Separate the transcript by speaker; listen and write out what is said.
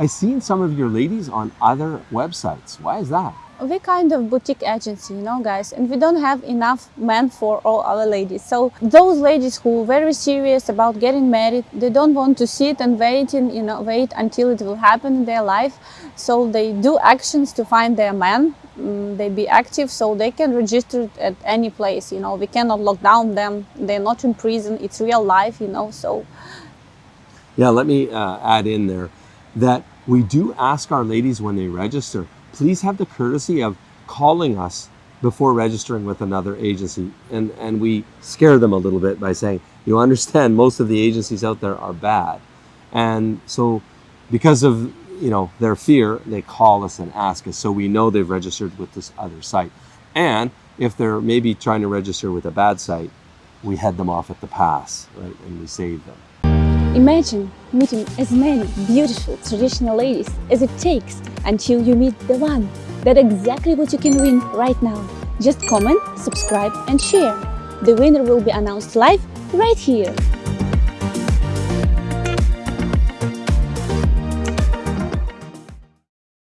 Speaker 1: I've seen some of your ladies on other websites. Why is that?
Speaker 2: we kind of boutique agency you know guys and we don't have enough men for all our ladies. So those ladies who are very serious about getting married they don't want to sit and waiting you know wait until it will happen in their life. So they do actions to find their man. Mm, they be active so they can register at any place you know. We cannot lock down them. They're not in prison. It's real life you know so.
Speaker 1: Yeah, let me uh, add in there that we do ask our ladies when they register, please have the courtesy of calling us before registering with another agency. And, and we scare them a little bit by saying, you understand most of the agencies out there are bad. And so because of you know their fear, they call us and ask us so we know they've registered with this other site. And if they're maybe trying to register with a bad site, we head them off at the pass, right? And we save them.
Speaker 2: Imagine meeting as many beautiful traditional ladies as it takes until you meet the one. That's exactly what you can win right now. Just comment, subscribe and share. The winner will be announced live right here.